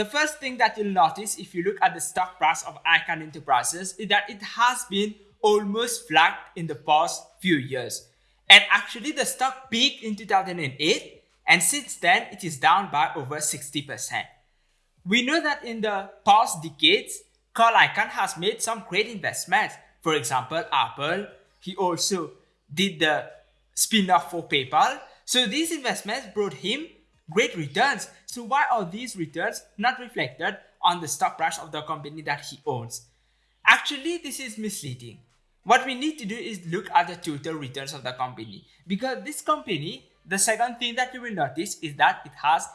The first thing that you'll notice if you look at the stock price of Icahn Enterprises is that it has been almost flat in the past few years. And actually the stock peaked in 2008 and since then it is down by over 60%. We know that in the past decades, Carl Icahn has made some great investments. For example, Apple, he also did the spin-off for PayPal. So these investments brought him great returns. So why are these returns not reflected on the stock price of the company that he owns? Actually, this is misleading. What we need to do is look at the total returns of the company because this company, the second thing that you will notice is that it has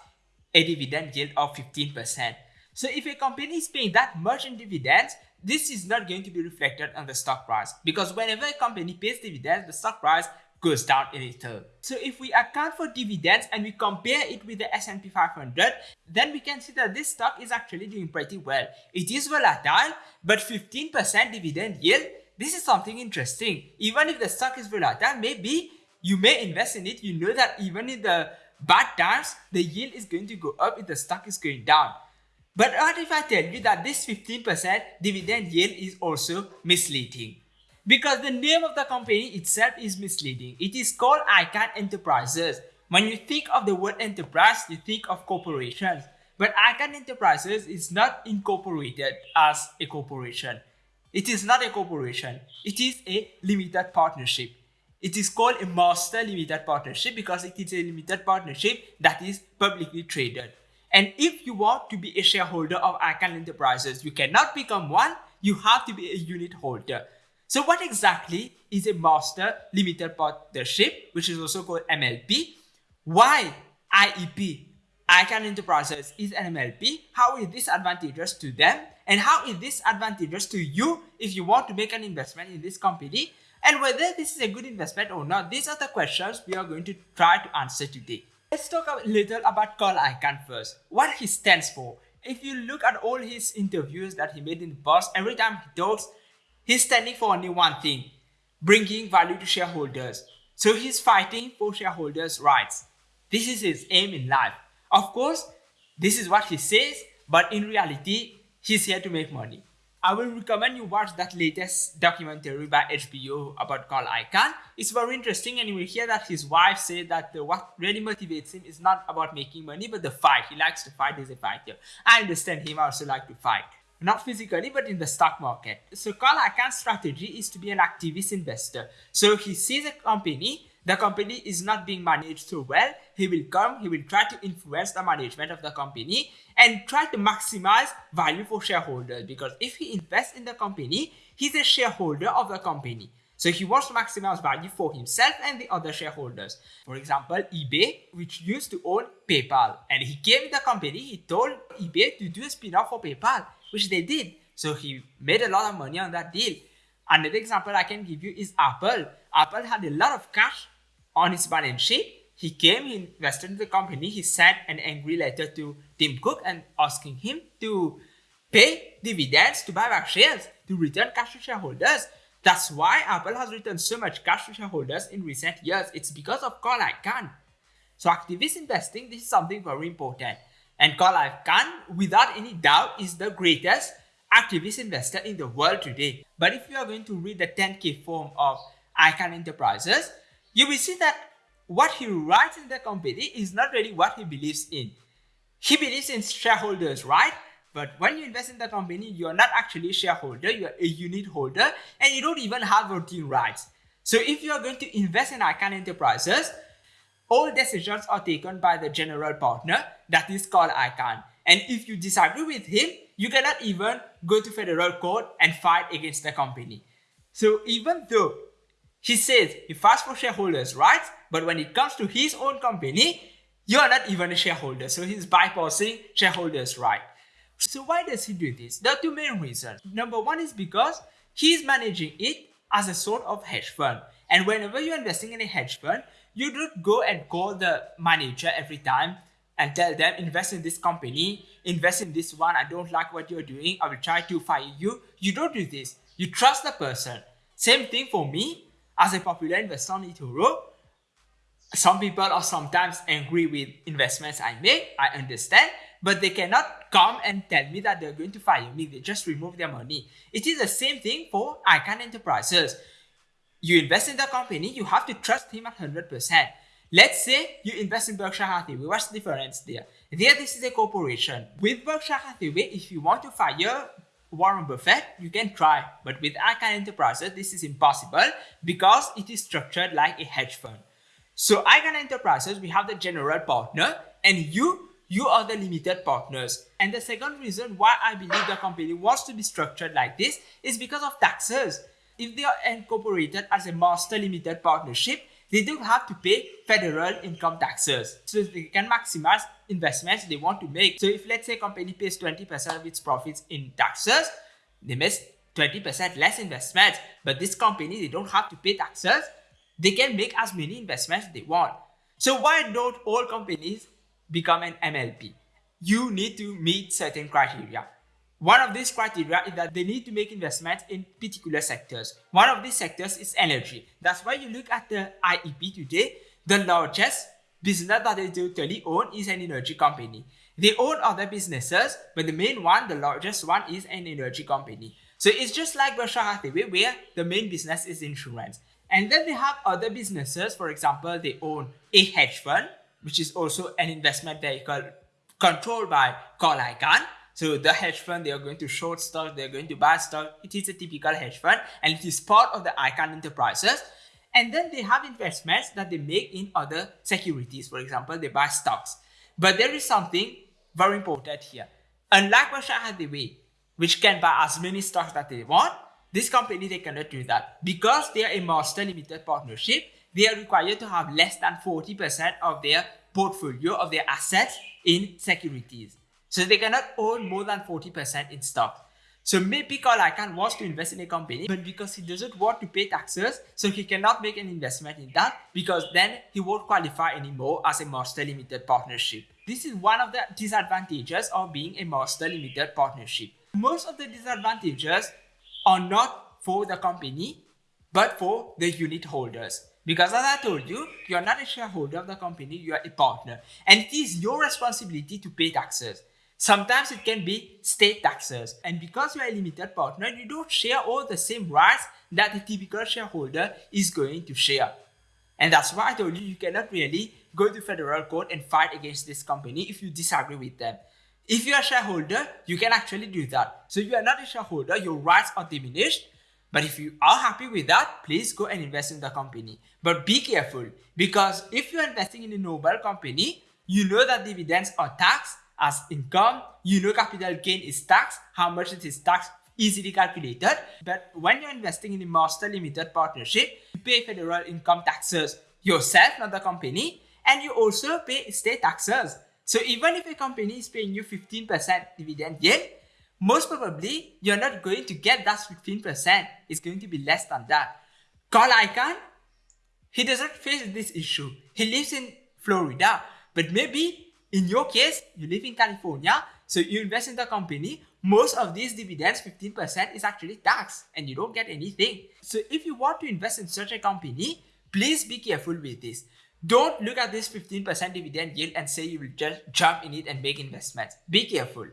a dividend yield of 15%. So if a company is paying that much in dividends, this is not going to be reflected on the stock price because whenever a company pays dividends, the stock price goes down a little. So if we account for dividends and we compare it with the S&P 500, then we can see that this stock is actually doing pretty well. It is volatile, but 15% dividend yield, this is something interesting. Even if the stock is volatile, maybe you may invest in it. You know that even in the bad times, the yield is going to go up if the stock is going down. But what if I tell you that this 15% dividend yield is also misleading? Because the name of the company itself is misleading. It is called Icahn Enterprises. When you think of the word enterprise, you think of corporations. But Icahn Enterprises is not incorporated as a corporation. It is not a corporation. It is a limited partnership. It is called a master limited partnership because it is a limited partnership that is publicly traded. And if you want to be a shareholder of Icahn Enterprises, you cannot become one, you have to be a unit holder. So what exactly is a master limited partnership, which is also called MLP? Why IEP, Icahn Enterprises is an MLP? How is this advantageous to them? And how is this advantageous to you if you want to make an investment in this company? And whether this is a good investment or not, these are the questions we are going to try to answer today. Let's talk a little about Carl Icahn first. What he stands for. If you look at all his interviews that he made in the past, every time he talks, He's standing for only one thing, bringing value to shareholders. So he's fighting for shareholders' rights. This is his aim in life. Of course, this is what he says, but in reality, he's here to make money. I will recommend you watch that latest documentary by HBO about Carl Icahn. It's very interesting and you will hear that his wife said that the, what really motivates him is not about making money but the fight. He likes to fight, he's a fighter. I understand him, I also like to fight not physically but in the stock market. So Carl Icahn's strategy is to be an activist investor. So he sees a company, the company is not being managed so well, he will come, he will try to influence the management of the company and try to maximize value for shareholders because if he invests in the company, he's a shareholder of the company. So he wants to maximize value for himself and the other shareholders. For example, eBay, which used to own PayPal, and he came to the company, he told eBay to do a spin-off for PayPal which they did. So he made a lot of money on that deal. Another example I can give you is Apple. Apple had a lot of cash on his balance sheet. He came, he invested in the company, he sent an angry letter to Tim Cook and asking him to pay dividends, to buy back shares, to return cash to shareholders. That's why Apple has returned so much cash to shareholders in recent years. It's because of Carl Icahn. So activist investing, this is something very important. And Carl Icahn, without any doubt, is the greatest activist investor in the world today. But if you are going to read the 10K form of Icahn Enterprises, you will see that what he writes in the company is not really what he believes in. He believes in shareholders, right? But when you invest in the company, you are not actually a shareholder, you are a unit holder, and you don't even have voting rights. So if you are going to invest in Icahn Enterprises, all decisions are taken by the general partner, that is called Icahn. And if you disagree with him, you cannot even go to federal court and fight against the company. So even though he says he fights for shareholders' rights, but when it comes to his own company, you are not even a shareholder. So he's bypassing shareholders' right. So why does he do this? There are two main reasons. Number one is because he's managing it as a sort of hedge fund. And whenever you're investing in a hedge fund, you don't go and call the manager every time and tell them invest in this company, invest in this one, I don't like what you're doing, I will try to fire you. You don't do this. You trust the person. Same thing for me as a popular investor on eToro. Some people are sometimes angry with investments I make, I understand, but they cannot come and tell me that they're going to fire me. They just remove their money. It is the same thing for Icahn Enterprises. You invest in the company, you have to trust him at 100%. Let's say you invest in Berkshire Hathaway. What's the difference there? There, this is a corporation. With Berkshire Hathaway, if you want to fire Warren Buffett, you can try. But with Icahn Enterprises, this is impossible because it is structured like a hedge fund. So Icahn Enterprises, we have the general partner and you, you are the limited partners. And the second reason why I believe the company wants to be structured like this is because of taxes. If they are incorporated as a master limited partnership, they don't have to pay federal income taxes. So they can maximize investments they want to make. So if let's say a company pays 20% of its profits in taxes, they miss 20% less investments. But this company, they don't have to pay taxes. They can make as many investments they want. So why don't all companies become an MLP? You need to meet certain criteria. One of these criteria is that they need to make investments in particular sectors. One of these sectors is energy. That's why you look at the IEP today, the largest business that they totally own is an energy company. They own other businesses, but the main one, the largest one is an energy company. So it's just like Berkshire Hathaway where the main business is insurance. And then they have other businesses. For example, they own a hedge fund, which is also an investment vehicle controlled by Carl Icahn. So the hedge fund, they are going to short stock, they're going to buy stock. It is a typical hedge fund and it is part of the Icahn Enterprises. And then they have investments that they make in other securities. For example, they buy stocks. But there is something very important here. Unlike Berkshire Hathaway, which can buy as many stocks that they want, this company, they cannot do that. Because they are a master limited partnership, they are required to have less than 40% of their portfolio of their assets in securities. So they cannot own more than 40% in stock. So maybe Icahn wants to invest in a company, but because he doesn't want to pay taxes, so he cannot make an investment in that because then he won't qualify anymore as a master limited partnership. This is one of the disadvantages of being a master limited partnership. Most of the disadvantages are not for the company, but for the unit holders. Because as I told you, you are not a shareholder of the company, you are a partner. And it is your responsibility to pay taxes. Sometimes it can be state taxes. And because you are a limited partner, you don't share all the same rights that a typical shareholder is going to share. And that's why I told you, you cannot really go to federal court and fight against this company if you disagree with them. If you're a shareholder, you can actually do that. So you are not a shareholder, your rights are diminished. But if you are happy with that, please go and invest in the company. But be careful because if you're investing in a noble company, you know that dividends are taxed as income. You know capital gain is taxed, how much it is taxed easily calculated. But when you're investing in a master limited partnership, you pay federal income taxes yourself, not the company, and you also pay state taxes. So even if a company is paying you 15% dividend yield, most probably you're not going to get that 15%. It's going to be less than that. Carl Icahn, he doesn't face this issue. He lives in Florida, but maybe in your case, you live in California, so you invest in the company. Most of these dividends, 15% is actually taxed and you don't get anything. So if you want to invest in such a company, please be careful with this. Don't look at this 15% dividend yield and say you will just jump in it and make investments. Be careful.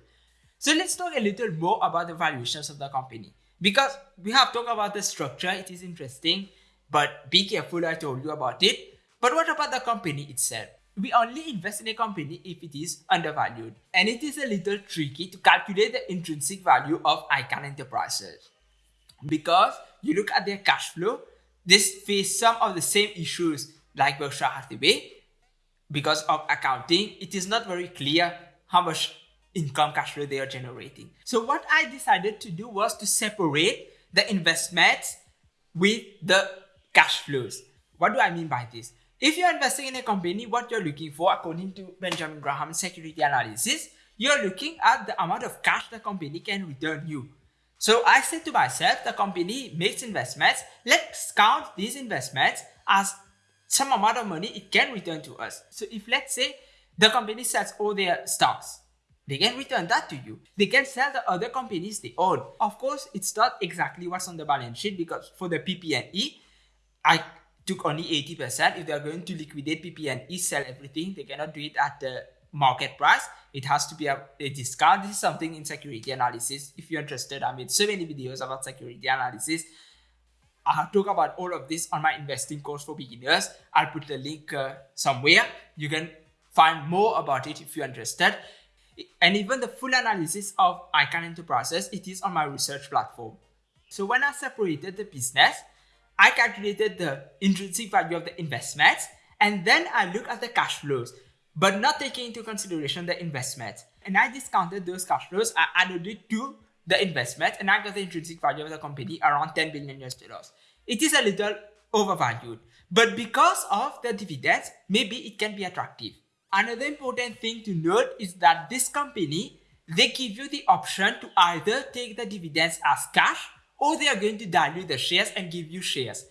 So let's talk a little more about the valuations of the company. Because we have talked about the structure, it is interesting, but be careful, I told you about it. But what about the company itself? we only invest in a company if it is undervalued. And it is a little tricky to calculate the intrinsic value of Icahn Enterprises. Because you look at their cash flow, this face some of the same issues like Berkshire Hathaway. Because of accounting, it is not very clear how much income cash flow they are generating. So what I decided to do was to separate the investments with the cash flows. What do I mean by this? If you're investing in a company, what you're looking for, according to Benjamin Graham's security analysis, you're looking at the amount of cash the company can return you. So I said to myself, the company makes investments. Let's count these investments as some amount of money it can return to us. So if let's say the company sells all their stocks, they can return that to you. They can sell the other companies they own. Of course, it's not exactly what's on the balance sheet because for the PP&E, I took only 80%. If they are going to liquidate PP&E, sell everything, they cannot do it at the market price. It has to be a, a, discount. This is something in security analysis. If you're interested, I made so many videos about security analysis. I talk about all of this on my investing course for beginners. I'll put the link uh, somewhere. You can find more about it if you're interested. And even the full analysis of Icahn Enterprises, it is on my research platform. So when I separated the business, I calculated the intrinsic value of the investments and then I look at the cash flows, but not taking into consideration the investments. And I discounted those cash flows, I added it to the investment and I got the intrinsic value of the company around 10 billion US dollars. It is a little overvalued, but because of the dividends, maybe it can be attractive. Another important thing to note is that this company, they give you the option to either take the dividends as cash or they are going to dilute the shares and give you shares.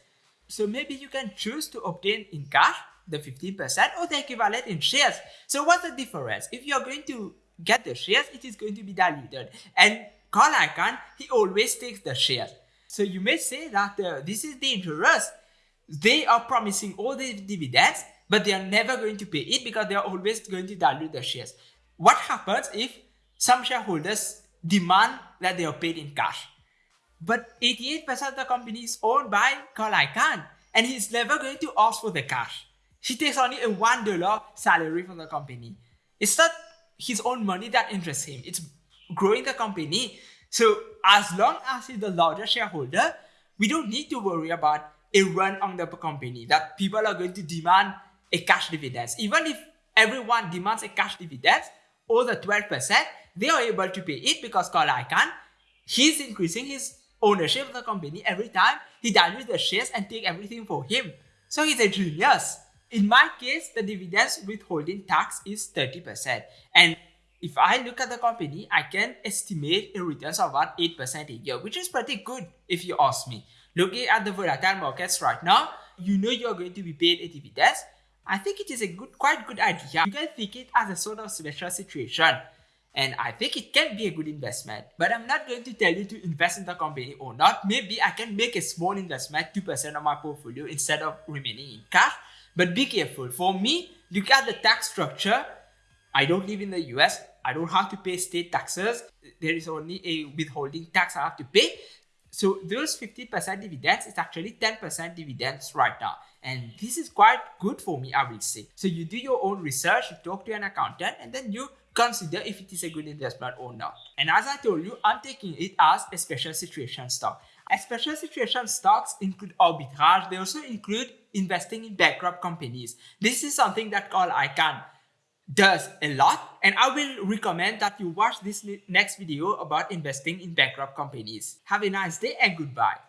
So maybe you can choose to obtain in cash the 15% or the equivalent in shares. So what's the difference? If you're going to get the shares, it is going to be diluted. And Carl Icahn, he always takes the shares. So you may say that uh, this is dangerous. They are promising all the dividends, but they are never going to pay it because they are always going to dilute the shares. What happens if some shareholders demand that they are paid in cash? But 88% of the company is owned by Carl Icahn, and he's never going to ask for the cash. He takes only a $1 salary from the company. It's not his own money that interests him. It's growing the company. So as long as he's the larger shareholder, we don't need to worry about a run on the company that people are going to demand a cash dividends. Even if everyone demands a cash dividend, or the 12%, they are able to pay it because Carl Icahn, he's increasing his ownership of the company every time he dilutes the shares and take everything for him. So he's a genius. In my case, the dividends withholding tax is 30%. And if I look at the company, I can estimate a returns of about 8% a year, which is pretty good if you ask me. Looking at the volatile markets right now, you know you're going to be paid a dividend. I think it is a good, quite good idea. You can think it as a sort of special situation. And I think it can be a good investment. But I'm not going to tell you to invest in the company or not. Maybe I can make a small investment, 2% of my portfolio instead of remaining in cash. But be careful. For me, look at the tax structure. I don't live in the US. I don't have to pay state taxes. There is only a withholding tax I have to pay. So those 50% dividends is actually 10% dividends right now. And this is quite good for me, I will say. So you do your own research, you talk to an accountant, and then you consider if it is a good investment or not. And as I told you, I'm taking it as a special situation stock. A special situation stocks include arbitrage. They also include investing in bankrupt companies. This is something that Carl Icahn does a lot and I will recommend that you watch this next video about investing in bankrupt companies. Have a nice day and goodbye.